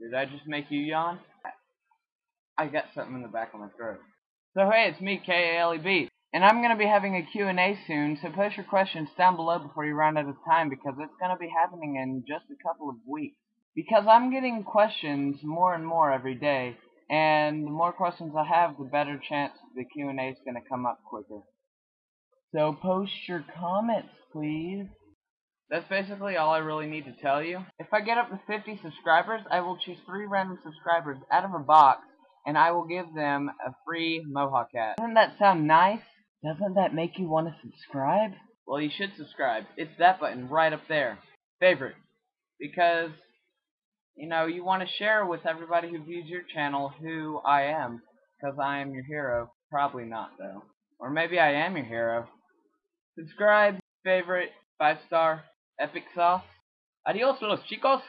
Did I just make you yawn? I got something in the back of my throat. So hey, it's me, K-A-L-E-B. And I'm going to be having a Q&A soon, so post your questions down below before you run out of time because it's going to be happening in just a couple of weeks. Because I'm getting questions more and more every day, and the more questions I have, the better chance the Q&A is going to come up quicker. So post your comments, please. That's basically all I really need to tell you. If I get up to 50 subscribers, I will choose three random subscribers out of a box, and I will give them a free Mohawk hat. Doesn't that sound nice? Doesn't that make you want to subscribe? Well, you should subscribe. It's that button right up there. Favorite. Because, you know, you want to share with everybody who views your channel who I am. Because I am your hero. Probably not, though. Or maybe I am your hero. Subscribe, favorite, five star, epic sauce. Adios, los chicos.